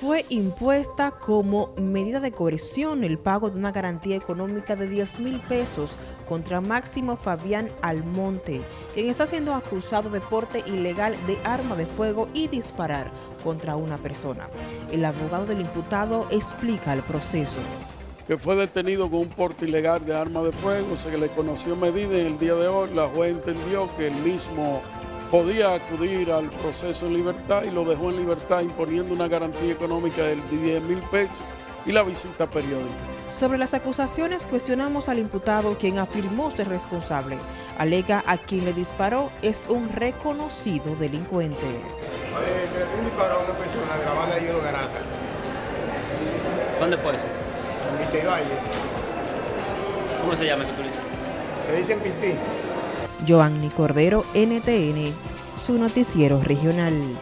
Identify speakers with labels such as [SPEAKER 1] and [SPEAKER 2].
[SPEAKER 1] fue impuesta como medida de coerción el pago de una garantía económica de 10 mil pesos contra Máximo Fabián Almonte, quien está siendo acusado de porte ilegal de arma de fuego y disparar contra una persona. El abogado del imputado explica el proceso.
[SPEAKER 2] Que fue detenido con un porte ilegal de arma de fuego, se le conoció medida y el día de hoy la juez entendió que el mismo podía acudir al proceso en libertad y lo dejó en libertad imponiendo una garantía económica de 10 mil pesos y la visita periódica.
[SPEAKER 1] Sobre las acusaciones cuestionamos al imputado quien afirmó ser responsable. Alega a quien le disparó es un reconocido delincuente.
[SPEAKER 3] Un disparo a una persona grabando ahí en Garata.
[SPEAKER 4] ¿Dónde fue eso?
[SPEAKER 3] En Valle.
[SPEAKER 4] ¿Cómo se llama ese policía?
[SPEAKER 3] Le dicen Pintí.
[SPEAKER 1] Joanny Cordero, NTN, su noticiero regional.